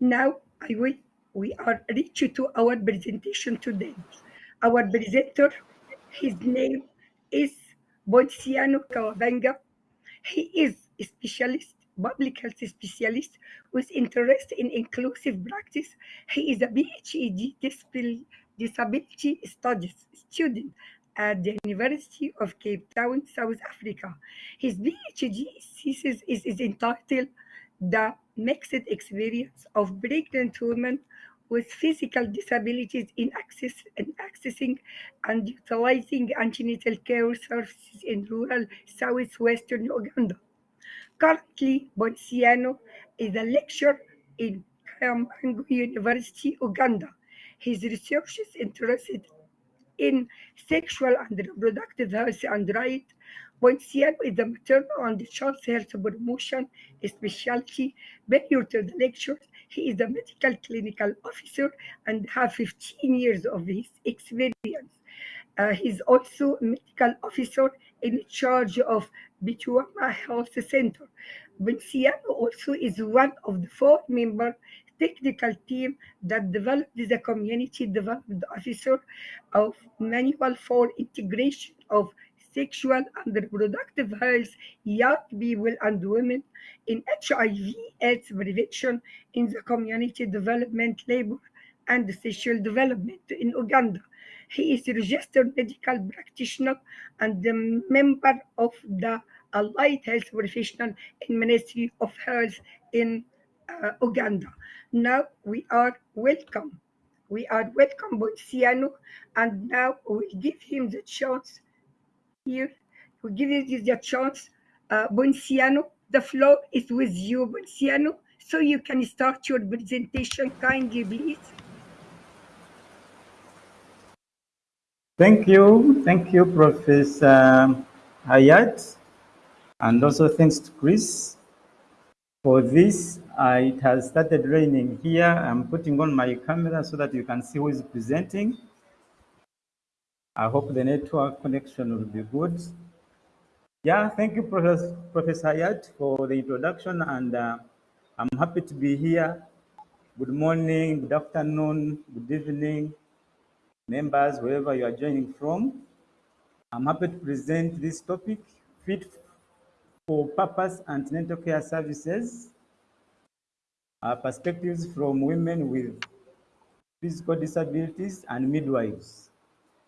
Now, I will, we are reached to our presentation today. Our presenter, his name is Ponciano Kawabanga. He is a specialist, public health specialist with interest in inclusive practice. He is a PhD disability studies student at the University of Cape Town, South Africa. His PhD thesis is, is entitled The Mixed Experience of Pregnant Women with Physical Disabilities in, access, in Accessing and Utilizing Antenatal Care Services in Rural Southwestern Uganda. Currently, Bonciano is a lecturer in Kayamangu University, Uganda. His research is interested in sexual and reproductive health and right. Ponciano is a maternal and child health promotion specialty. Prior to the lectures, he is a medical clinical officer and has 15 years of his experience. Uh, he's also a medical officer in charge of Bituama Health Center. Ponciano also is one of the four member technical team that developed the community development officer of manual for integration of sexual and reproductive health, young people and women in HIV AIDS prevention in the community development, labor, and social development in Uganda. He is a registered medical practitioner and a member of the Allied Health Professional in Ministry of Health in uh, Uganda. Now we are welcome. We are welcome Ponciano, and now we give him the chance here. We give you the chance, uh, Ponciano. The floor is with you, Bonciano. so you can start your presentation kindly, please. Thank you. Thank you, Professor Hayat. And also thanks to Chris for this. Uh, it has started raining here. I'm putting on my camera so that you can see who is presenting. I hope the network connection will be good. Yeah, thank you, Professor, Professor Hayat, for the introduction. And uh, I'm happy to be here. Good morning, good afternoon, good evening, members, wherever you are joining from. I'm happy to present this topic, fit for purpose antenatal care services, uh, perspectives from women with physical disabilities and midwives.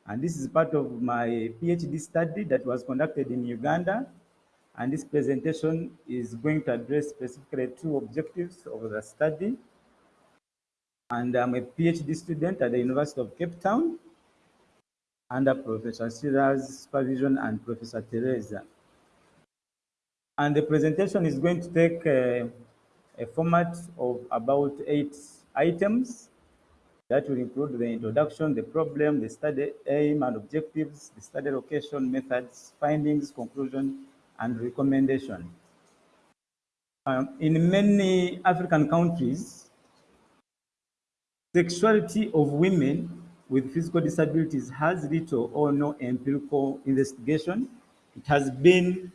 And this is part of my PhD study that was conducted in Uganda. And this presentation is going to address specifically two objectives of the study. And I'm a PhD student at the University of Cape Town under Professor Sira's supervision and Professor Teresa. And the presentation is going to take a, a format of about eight items that will include the introduction, the problem, the study aim and objectives, the study location, methods, findings, conclusion, and recommendation. Um, in many African countries, sexuality of women with physical disabilities has little or no empirical investigation. It has been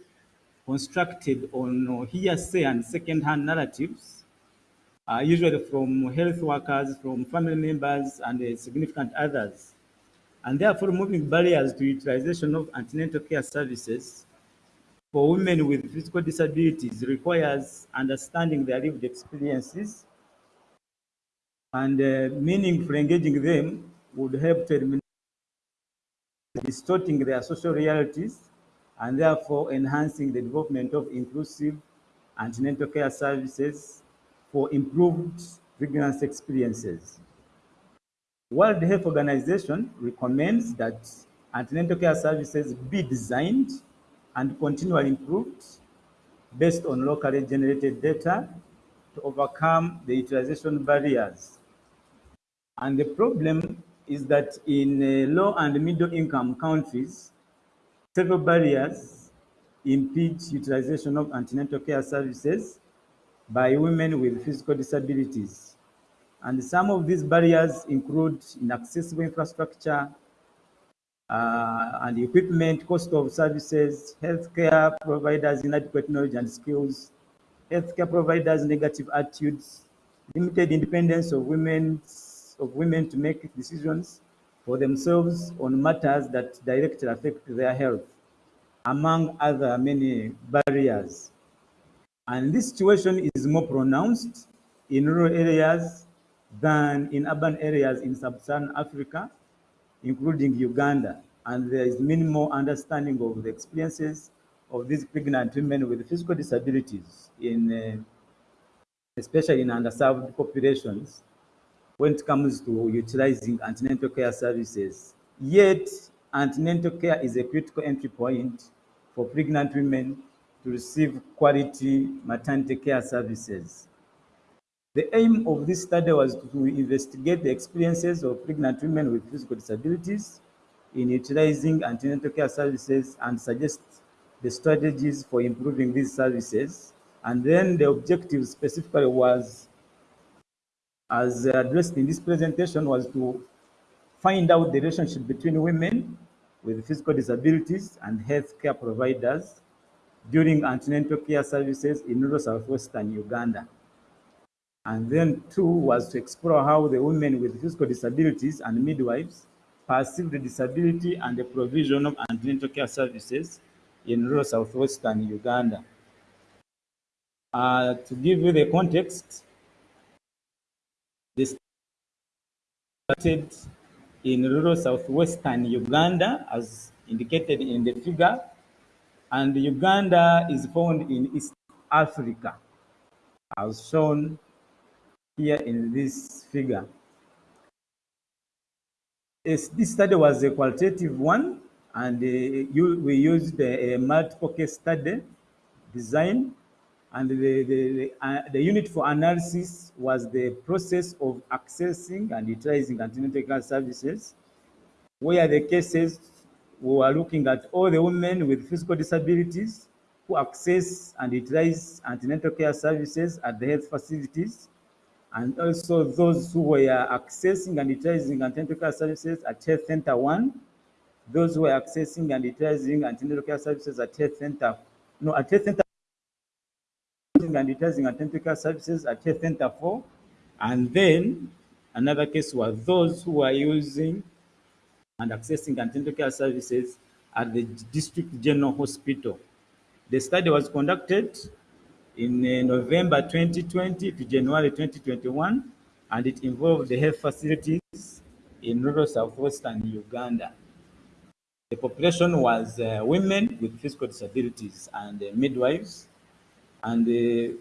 constructed on hearsay and second-hand narratives, usually from health workers, from family members, and uh, significant others. And therefore, removing barriers to utilization of antenatal care services for women with physical disabilities requires understanding their lived experiences and uh, meaningful engaging them would help to eliminate distorting their social realities and therefore enhancing the development of inclusive antenatal care services for improved pregnancy experiences. World Health Organization recommends that antenatal care services be designed and continually improved based on locally generated data to overcome the utilization barriers. And the problem is that in uh, low and middle income countries, several barriers impede utilization of antenatal care services by women with physical disabilities. And some of these barriers include inaccessible infrastructure uh, and equipment, cost of services, healthcare providers inadequate knowledge and skills, healthcare providers negative attitudes, limited independence of women, of women to make decisions for themselves on matters that directly affect their health, among other many barriers. And this situation is more pronounced in rural areas than in urban areas in sub-Saharan Africa, including Uganda. And there is minimal understanding of the experiences of these pregnant women with physical disabilities, in, uh, especially in underserved populations, when it comes to utilizing antenatal care services. Yet, antenatal care is a critical entry point for pregnant women to receive quality maternity care services. The aim of this study was to investigate the experiences of pregnant women with physical disabilities in utilizing antenatal care services and suggest the strategies for improving these services. And then the objective specifically was, as addressed in this presentation, was to find out the relationship between women with physical disabilities and healthcare providers during antenatal care services in rural southwestern Uganda. And then two was to explore how the women with physical disabilities and midwives perceive the disability and the provision of antenatal care services in rural southwestern Uganda. Uh, to give you the context, this started in rural southwestern Uganda, as indicated in the figure, and Uganda is found in East Africa, as shown here in this figure. This study was a qualitative one, and uh, you, we used a, a, multiple case study design, and the, the, the, uh, the, unit for analysis was the process of accessing and utilizing antenatal services, where the cases we were looking at all the women with physical disabilities who access and utilize antenatal care services at the health facilities, and also those who were accessing and utilizing antenatal care services at Health Center 1, those who were accessing and utilizing antenatal care services at Health Center, no, at Health Center and utilizing antenatal care services at Health Center 4, and then another case was those who were using and accessing antenatal care services at the District General Hospital. The study was conducted in uh, November 2020 to January 2021, and it involved the health facilities in rural southwestern Uganda. The population was uh, women with physical disabilities and uh, midwives, and the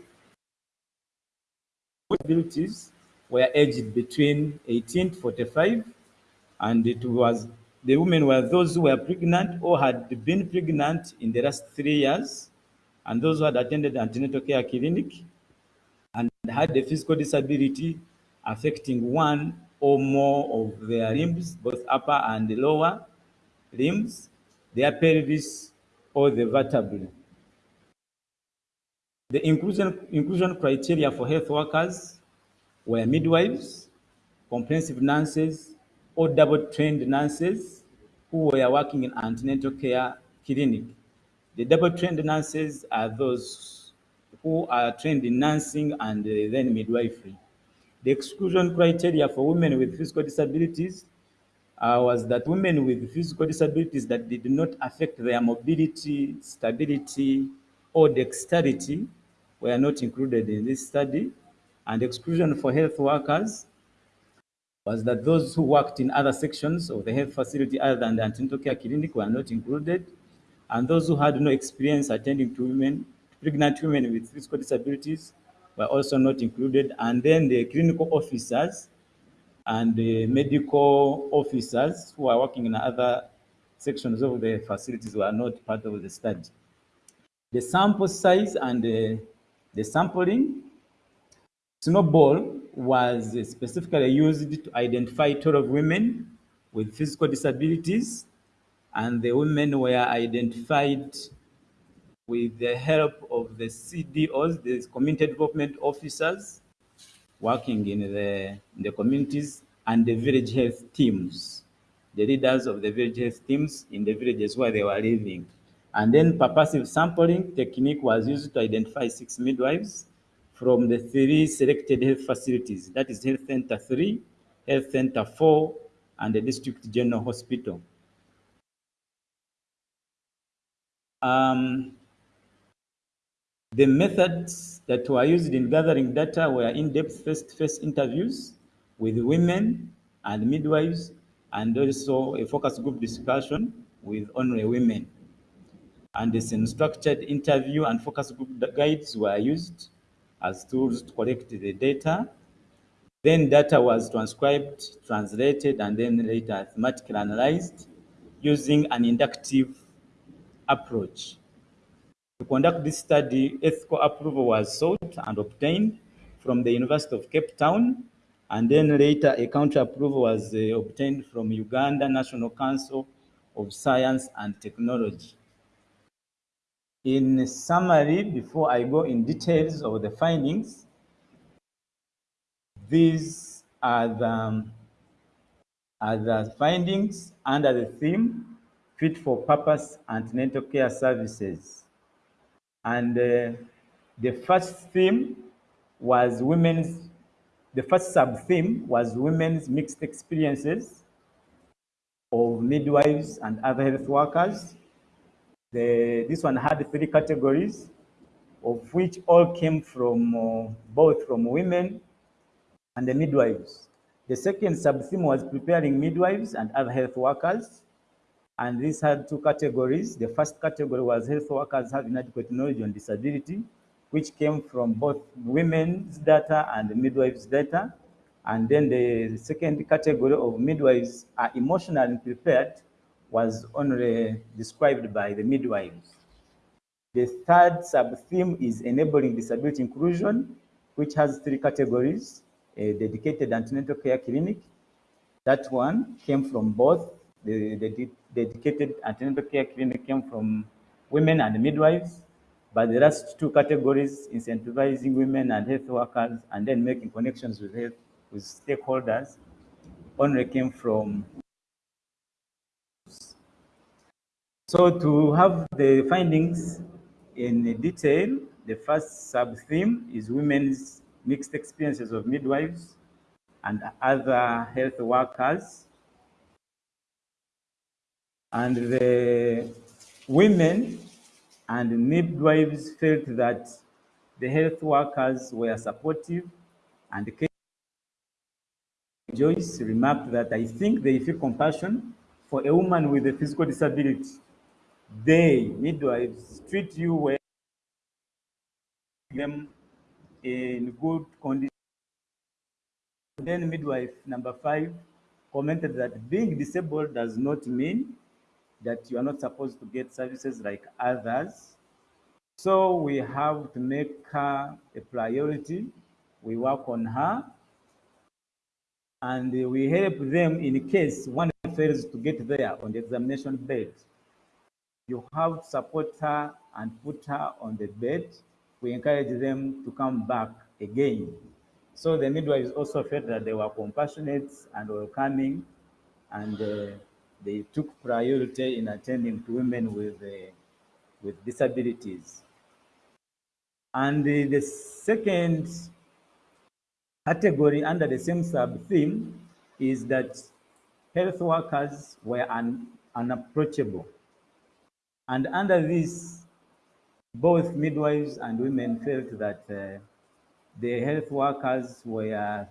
disabilities were aged between 18 to 45 and it was the women were those who were pregnant or had been pregnant in the last three years, and those who had attended antenatal care clinic and had a physical disability affecting one or more of their limbs, both upper and lower limbs, their pelvis, or the vertebrae. The inclusion, inclusion criteria for health workers were midwives, comprehensive nurses, or double trained nurses who were working in antenatal care clinic. The double trained nurses are those who are trained in nursing and uh, then midwifery. The exclusion criteria for women with physical disabilities uh, was that women with physical disabilities that did not affect their mobility, stability, or dexterity were not included in this study. And exclusion for health workers was that those who worked in other sections of the health facility other than the antenatal care clinic were not included, and those who had no experience attending to women, pregnant women with physical disabilities were also not included, and then the clinical officers and the medical officers who are working in other sections of the facilities were not part of the study. The sample size and the, the sampling Snowball was specifically used to identify 12 women with physical disabilities, and the women were identified with the help of the CDOs, the community development officers working in the, in the communities, and the village health teams, the leaders of the village health teams in the villages where they were living. And then purposive sampling technique was used to identify six midwives from the three selected health facilities, that is Health Center 3, Health Center 4, and the District General Hospital. Um, the methods that were used in gathering data were in-depth face-to-face interviews with women and midwives, and also a focus group discussion with only women. And this structured interview and focus group guides were used as tools to collect the data. Then data was transcribed, translated, and then later thematically analyzed using an inductive approach. To conduct this study, ethical approval was sought and obtained from the University of Cape Town, and then later a counter approval was uh, obtained from Uganda National Council of Science and Technology. In summary, before I go in details of the findings, these are the, are the findings under the theme Fit for Purpose Antenatal Care Services. And uh, the first theme was women's, the first sub theme was women's mixed experiences of midwives and other health workers. The, this one had three categories, of which all came from uh, both from women and the midwives. The second sub theme was preparing midwives and other health workers. And this had two categories. The first category was health workers having adequate knowledge on disability, which came from both women's data and the midwives' data. And then the second category of midwives are emotionally prepared was only described by the midwives. The third sub-theme is enabling disability inclusion, which has three categories, a dedicated antenatal care clinic. That one came from both the, the dedicated antenatal care clinic came from women and midwives, but the last two categories, incentivizing women and health workers and then making connections with health with stakeholders, only came from. So to have the findings in detail, the first sub-theme is women's mixed experiences of midwives and other health workers and the women and midwives felt that the health workers were supportive and Joyce remarked that I think they feel compassion for a woman with a physical disability. They, midwives, treat you well, them in good condition. Then midwife number five commented that being disabled does not mean that you are not supposed to get services like others. So we have to make her a priority. We work on her and we help them in case one fails to get there on the examination bed. You have to support her and put her on the bed. We encourage them to come back again. So the midwives also felt that they were compassionate and welcoming and uh, they took priority in attending to women with, uh, with disabilities. And the, the second category under the same sub-theme is that health workers were un, unapproachable. And under this, both midwives and women felt that uh, the health workers were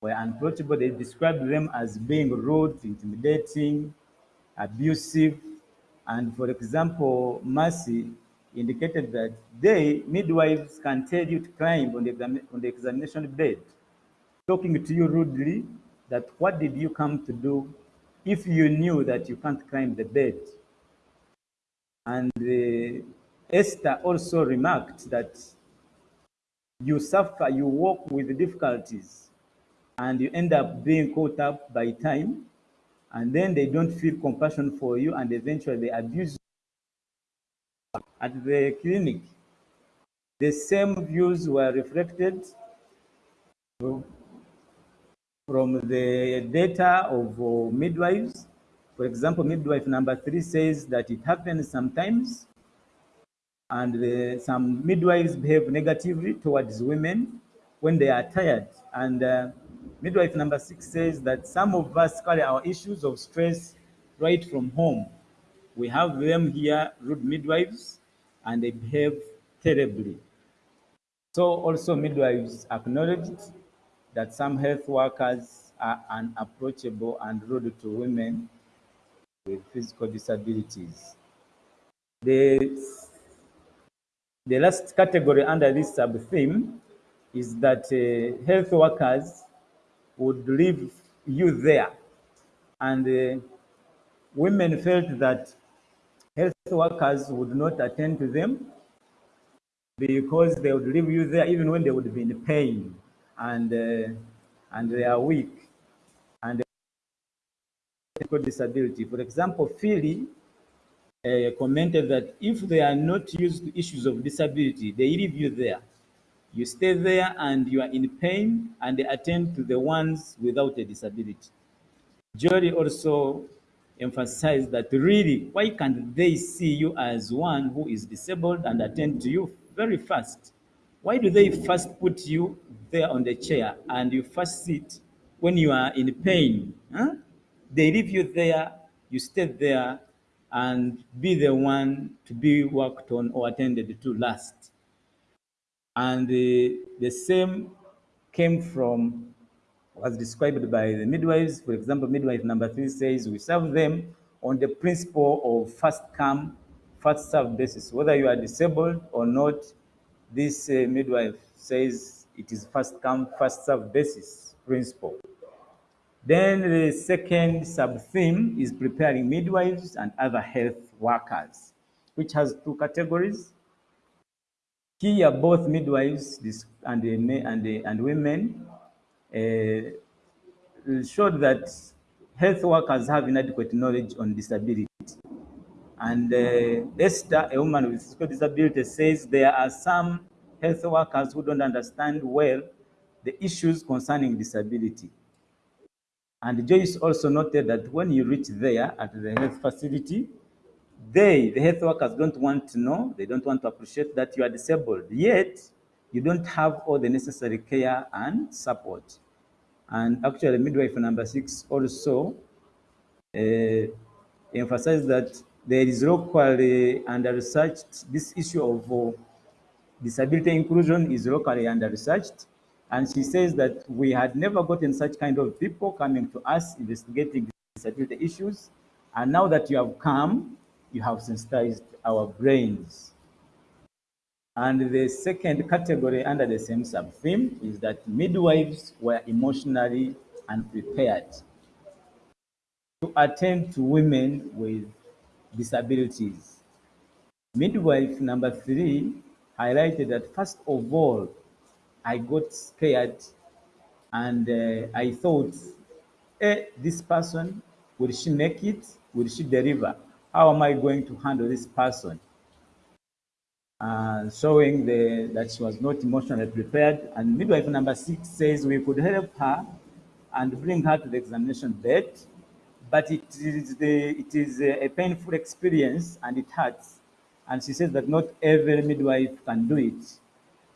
were unapproachable. They described them as being rude, intimidating, abusive. And for example, Mercy indicated that they, midwives, can tell you to climb on the, on the examination bed, talking to you rudely that what did you come to do if you knew that you can't climb the bed? And uh, Esther also remarked that you suffer, you walk with difficulties and you end up being caught up by time, and then they don't feel compassion for you, and eventually they abuse you. At the clinic, the same views were reflected from the data of uh, midwives. For example, midwife number three says that it happens sometimes and the, some midwives behave negatively towards women when they are tired. And uh, midwife number six says that some of us carry our issues of stress right from home. We have them here, rude midwives, and they behave terribly. So also midwives acknowledged that some health workers are unapproachable and rude to women with physical disabilities. The, the last category under this sub-theme is that uh, health workers would leave you there. And uh, women felt that health workers would not attend to them because they would leave you there even when they would be in pain and, uh, and they are weak disability. For example, Philly uh, commented that if they are not used to issues of disability, they leave you there. You stay there and you are in pain and they attend to the ones without a disability. Jory also emphasized that really, why can't they see you as one who is disabled and attend to you very fast? Why do they first put you there on the chair and you first sit when you are in pain? Huh? They leave you there, you stay there, and be the one to be worked on or attended to last. And the, the same came from was described by the midwives. For example, midwife number three says we serve them on the principle of first come, first serve basis. Whether you are disabled or not, this uh, midwife says it is first come, first serve basis principle. Then the second sub-theme is preparing midwives and other health workers, which has two categories. Here, both midwives and, and, and women uh, showed that health workers have inadequate knowledge on disability. And uh, Esther, a woman with physical disability, says there are some health workers who don't understand well the issues concerning disability. And Joyce also noted that when you reach there at the health facility, they, the health workers, don't want to know, they don't want to appreciate that you are disabled, yet you don't have all the necessary care and support. And actually, midwife number six also uh, emphasized that there is locally under researched, this issue of uh, disability inclusion is locally under researched. And she says that we had never gotten such kind of people coming to us investigating disability issues. And now that you have come, you have sensitized our brains. And the second category under the same sub-theme is that midwives were emotionally unprepared to attend to women with disabilities. Midwife number three highlighted that first of all, I got scared and uh, I thought, eh, this person, will she make it? Will she deliver? How am I going to handle this person? Uh, showing the, that she was not emotionally prepared. And midwife number six says we could help her and bring her to the examination bed, but it is, the, it is a painful experience and it hurts. And she says that not every midwife can do it.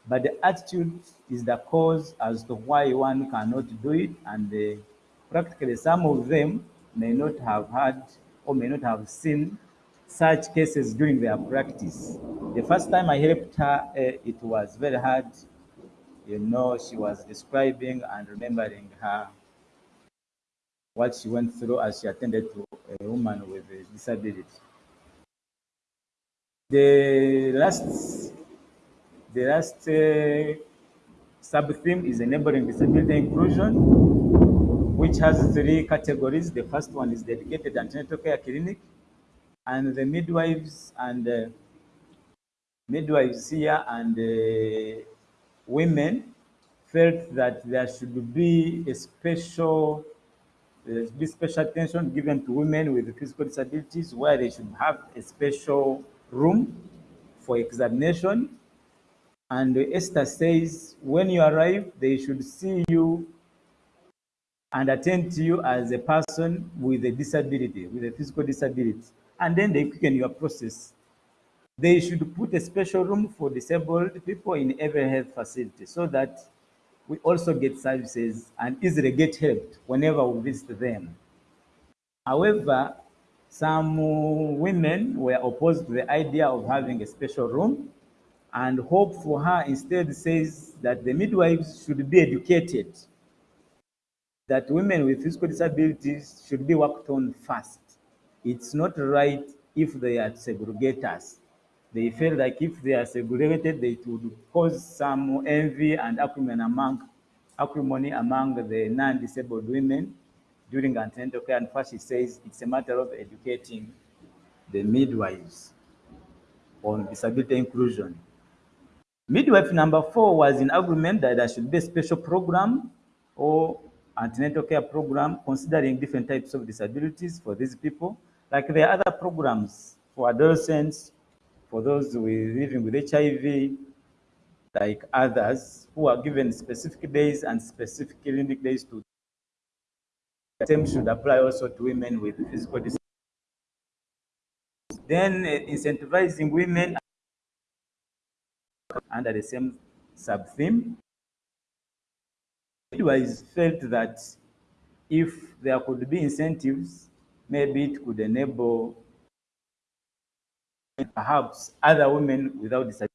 But the attitude is the cause as to why one cannot do it. And uh, practically some of them may not have had or may not have seen such cases during their practice. The first time I helped her, uh, it was very hard. You know, she was describing and remembering her what she went through as she attended to a woman with a disability. The last, the last uh, sub-theme is enabling disability inclusion, which has three categories. The first one is dedicated antenatal care clinic, and the midwives and uh, midwives here and uh, women felt that there should be a special uh, be special attention given to women with physical disabilities where they should have a special room for examination. And Esther says, when you arrive, they should see you and attend to you as a person with a disability, with a physical disability. And then they quicken your process. they should put a special room for disabled people in every health facility so that we also get services and easily get help whenever we visit them. However, some women were opposed to the idea of having a special room and Hope for Her instead says that the midwives should be educated, that women with physical disabilities should be worked on first. It's not right if they are segregators. They feel like if they are segregated, they would cause some envy and acrimony among, acrimony among the non-disabled women during antenatal care. And first she says it's a matter of educating the midwives on disability inclusion. Midwife number four was in agreement that there should be a special program or antenatal care program considering different types of disabilities for these people. Like there are other programs for adolescents, for those with, living with HIV, like others who are given specific days and specific clinic days to. The same should apply also to women with physical disabilities. Then uh, incentivizing women under the same sub-theme. Midwives felt that if there could be incentives, maybe it could enable perhaps other women without disability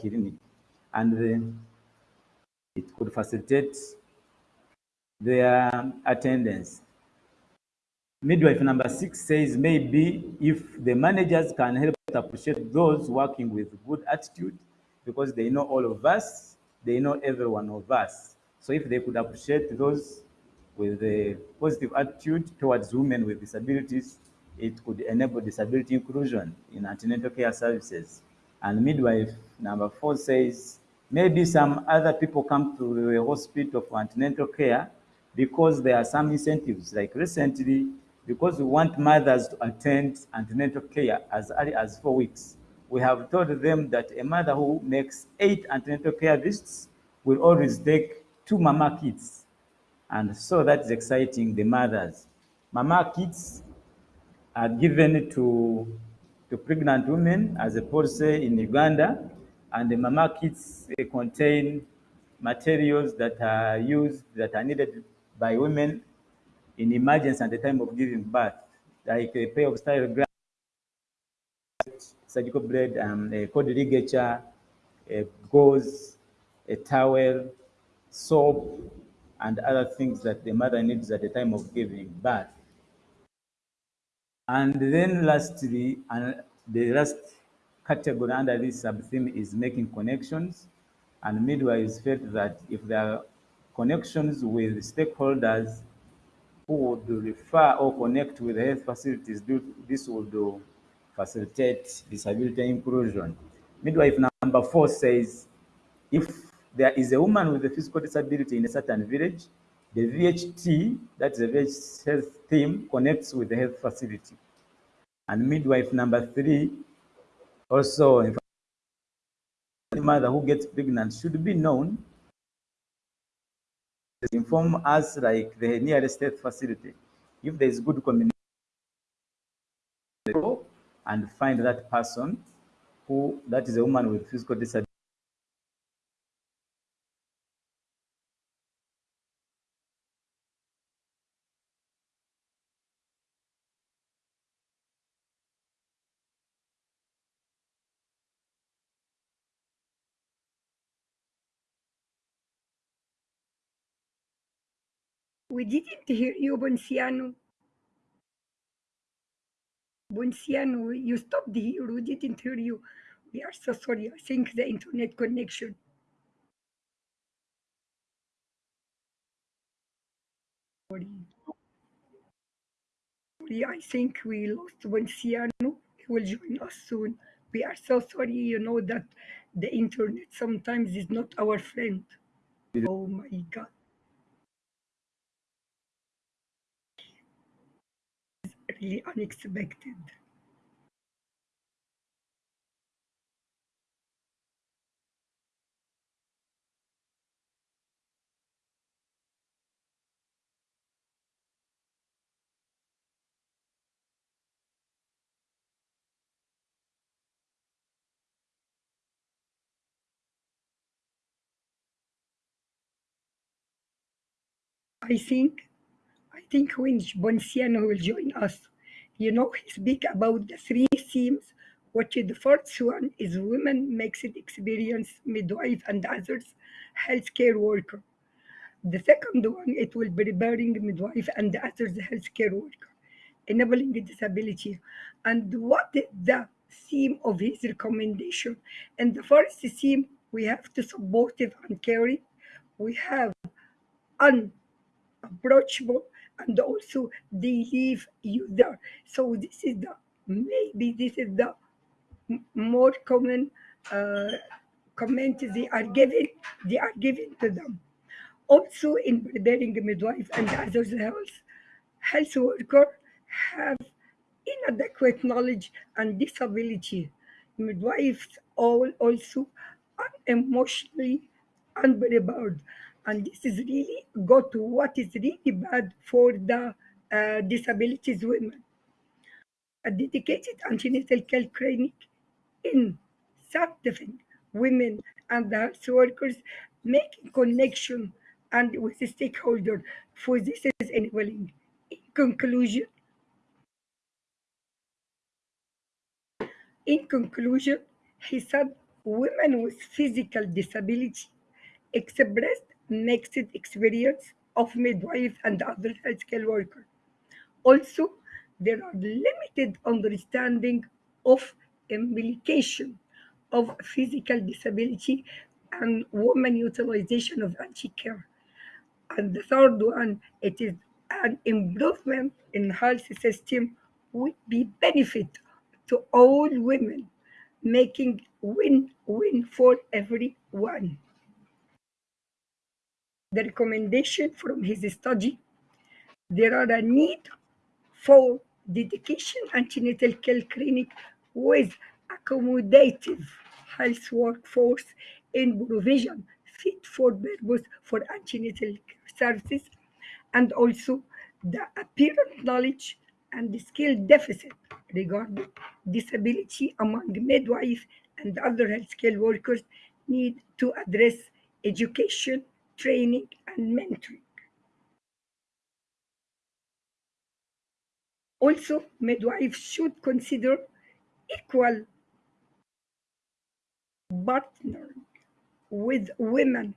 clinic, and then it could facilitate their attendance. Midwife number six says maybe if the managers can help appreciate those working with good attitude because they know all of us, they know every one of us. So if they could appreciate those with a positive attitude towards women with disabilities, it could enable disability inclusion in antenatal care services. And midwife number four says maybe some other people come to the hospital for antenatal care because there are some incentives. Like recently, because we want mothers to attend antenatal care as early as four weeks, we have told them that a mother who makes eight antenatal care visits will always take two mama kits. And so that's exciting the mothers. Mama kits are given to, to pregnant women as a policy in Uganda, and the mama kits contain materials that are used, that are needed by women in emergency at the time of giving birth, like a pair of sterile gloves, surgical blade, um, a cord ligature, a gauze, a towel, soap, and other things that the mother needs at the time of giving birth. And then lastly, uh, the last category under this sub-theme is making connections. And midwives felt that if there are connections with stakeholders would refer or connect with the health facilities, this would facilitate disability inclusion. Midwife number four says, if there is a woman with a physical disability in a certain village, the VHT, that's the village health team, connects with the health facility. And midwife number three, also, the mother who gets pregnant should be known inform us like the nearest health facility. If there is good communication, go and find that person who that is a woman with physical disability. We didn't hear you, Bonciano. Bonciano, you stopped here. We didn't hear you. We are so sorry. I think the internet connection. Sorry. Sorry, I think we lost Bonciano. He will join us soon. We are so sorry, you know, that the internet sometimes is not our friend. Oh my God. really unexpected. I think think when Bonciano will join us, you know, he speak about the three themes, which the first one is women makes it experience, midwife and others, healthcare worker. The second one, it will be preparing midwife and others healthcare worker, enabling the disability. And what is the theme of his recommendation? And the first theme, we have to supportive and caring. We have unapproachable and also they leave you there. So this is the maybe this is the more common uh, comment they are given they are given to them. Also, in preparing midwife and others health, health worker have inadequate knowledge and disability. Midwives all also are emotionally unprepared. And this is really go to what is really bad for the uh, disabilities women. A dedicated antenatal care clinic in sanctifying women and the health workers, making connection and with the stakeholder for this is enabling. In conclusion, in conclusion, he said women with physical disability expressed mixed experience of midwife and other healthcare workers. Also, there are limited understanding of implication of physical disability and woman utilization of anti-care. And the third one, it is an improvement in health system would be benefit to all women, making win-win for everyone. The recommendation from his study, there are a need for dedication antenatal care clinic with accommodative health workforce in provision fit for purpose for antenatal care services and also the apparent knowledge and the skill deficit regarding disability among midwife and other healthcare workers need to address education, training, and mentoring. Also, midwives should consider equal partnering with women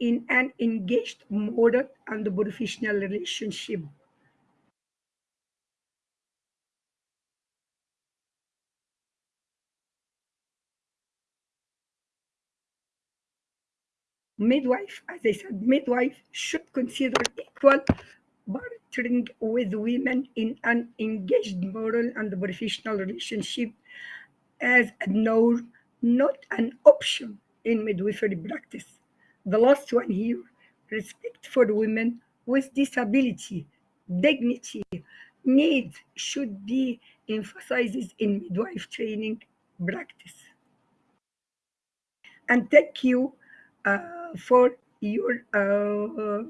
in an engaged moral and professional relationship. Midwife, as I said, midwife should consider equal partnering with women in an engaged moral and professional relationship as a norm, not an option in midwifery practice. The last one here respect for women with disability, dignity, needs should be emphasized in midwife training practice. And thank you for your uh,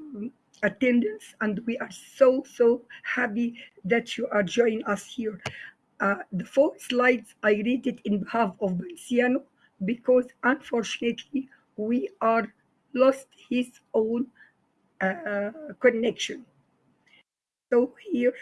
attendance. And we are so, so happy that you are joining us here. Uh, the four slides, I read it in behalf of Banciano because unfortunately we are lost his own uh, connection. So here